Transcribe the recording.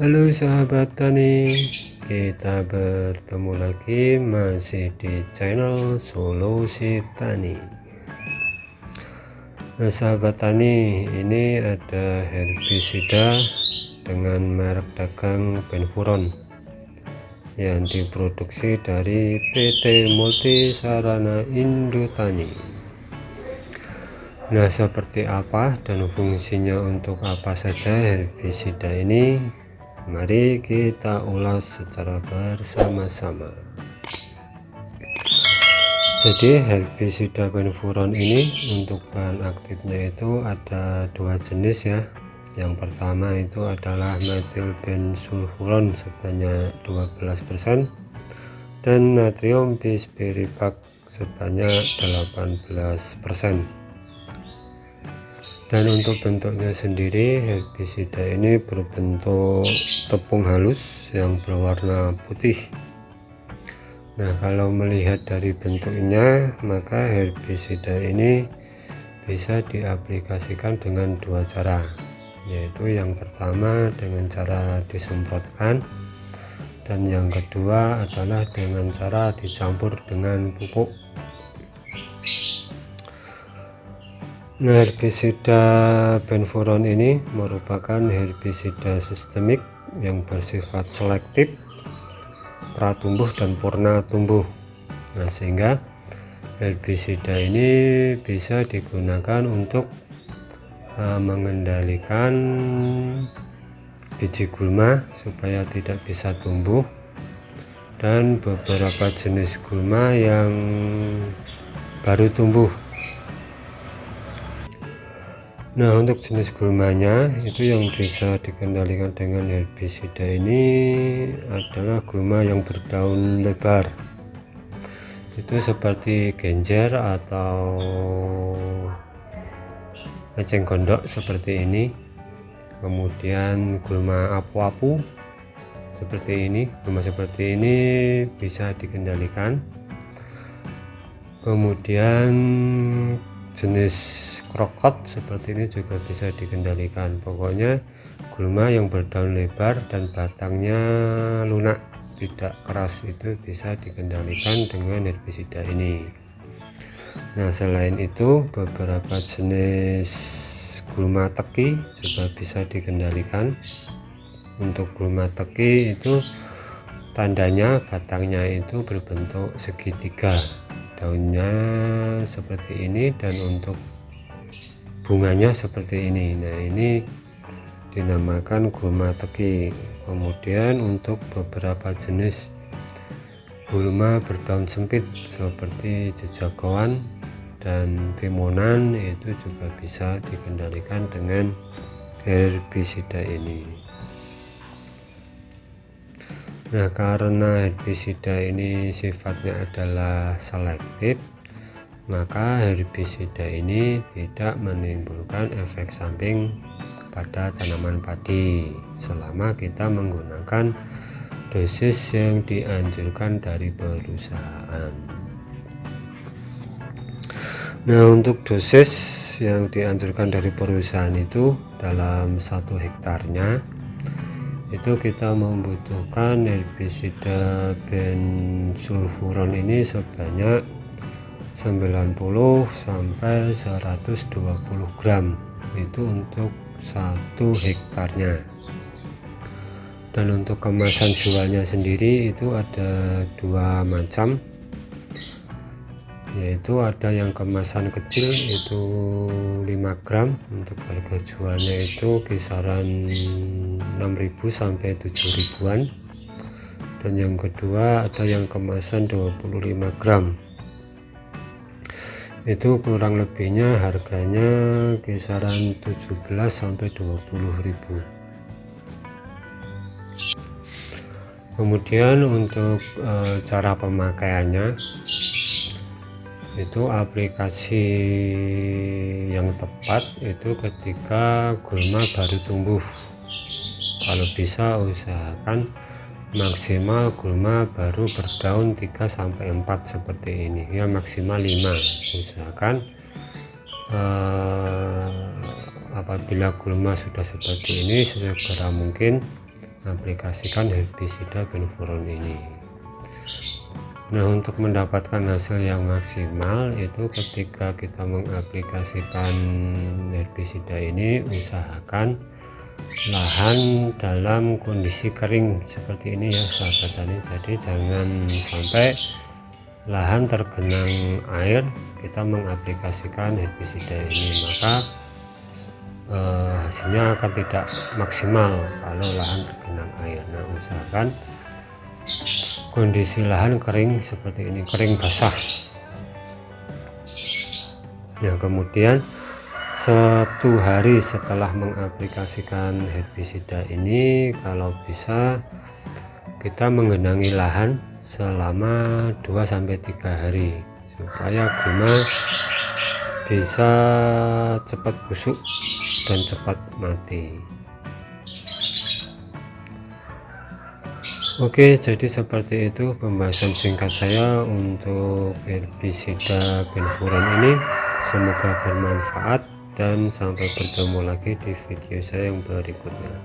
Halo sahabat tani kita bertemu lagi masih di channel solusi tani. Nah sahabat tani ini ada herbisida dengan merek dagang Benfuron yang diproduksi dari PT Multi Sarana Indotani Nah seperti apa dan fungsinya untuk apa saja herbisida ini Mari kita ulas secara bersama-sama. Jadi herbisida benfuron ini untuk bahan aktifnya itu ada dua jenis ya. Yang pertama itu adalah metil bensulfuron sebanyak 12% dan natrium bispiripak sebanyak 18% dan untuk bentuknya sendiri herbisida ini berbentuk tepung halus yang berwarna putih. Nah kalau melihat dari bentuknya maka herbisida ini bisa diaplikasikan dengan dua cara. Yaitu yang pertama dengan cara disemprotkan dan yang kedua adalah dengan cara dicampur dengan pupuk herbisida benfuron ini merupakan herbisida sistemik yang bersifat selektif pratumbuh dan purna tumbuh. Nah, sehingga herbisida ini bisa digunakan untuk uh, mengendalikan biji gulma supaya tidak bisa tumbuh dan beberapa jenis gulma yang baru tumbuh Nah untuk jenis gulmanya itu yang bisa dikendalikan dengan herbisida ini adalah gulma yang berdaun lebar. Itu seperti genjer atau eceng gondok seperti ini. Kemudian gulma apu-apu seperti ini. Gulma seperti ini bisa dikendalikan. Kemudian jenis krokot seperti ini juga bisa dikendalikan. Pokoknya gulma yang berdaun lebar dan batangnya lunak tidak keras itu bisa dikendalikan dengan herbisida ini. Nah selain itu beberapa jenis gulma teki juga bisa dikendalikan. Untuk gulma teki itu tandanya batangnya itu berbentuk segitiga daunnya seperti ini dan untuk bunganya seperti ini. Nah ini dinamakan gulma teki. Kemudian untuk beberapa jenis gulma berdaun sempit seperti jejagoan dan timonan itu juga bisa dikendalikan dengan herbisida ini Nah karena herbisida ini sifatnya adalah selektif maka herbisida ini tidak menimbulkan efek samping pada tanaman padi. Selama kita menggunakan dosis yang dianjurkan dari perusahaan. Nah untuk dosis yang dianjurkan dari perusahaan itu dalam satu hektarnya itu kita membutuhkan herbisida bensulfuron ini sebanyak 90 sampai 120 gram. Itu untuk satu hektarnya. Dan untuk kemasan jualnya sendiri itu ada dua macam. Yaitu ada yang kemasan kecil itu 5 gram. Untuk harga jualnya itu kisaran 6000 sampai 7000an dan yang kedua ada yang kemasan 25 gram. Itu kurang lebihnya harganya kisaran 17 sampai 20000 kemudian untuk e, cara pemakaiannya itu aplikasi yang tepat itu ketika gulma baru tumbuh kalau bisa usahakan maksimal gulma baru berdaun 3 sampai 4 seperti ini. Ya maksimal 5 usahakan eh, apabila gulma sudah seperti ini segera mungkin mengaplikasikan herbisida benfuron ini. Nah untuk mendapatkan hasil yang maksimal itu ketika kita mengaplikasikan herbisida ini usahakan lahan dalam kondisi kering seperti ini ya sahabat tani jadi jangan sampai lahan tergenang air kita mengaplikasikan herbisida ini. Maka eh, hasilnya akan tidak maksimal kalau lahan tergenang air. Nah usahakan kondisi lahan kering seperti ini kering basah. Nah kemudian satu hari setelah mengaplikasikan herbisida ini kalau bisa kita menggenangi lahan selama 2-3 hari supaya guna bisa cepat busuk dan cepat mati. Oke jadi seperti itu pembahasan singkat saya untuk herbisida benfuran ini. Semoga bermanfaat dan sampai bertemu lagi di video saya yang berikutnya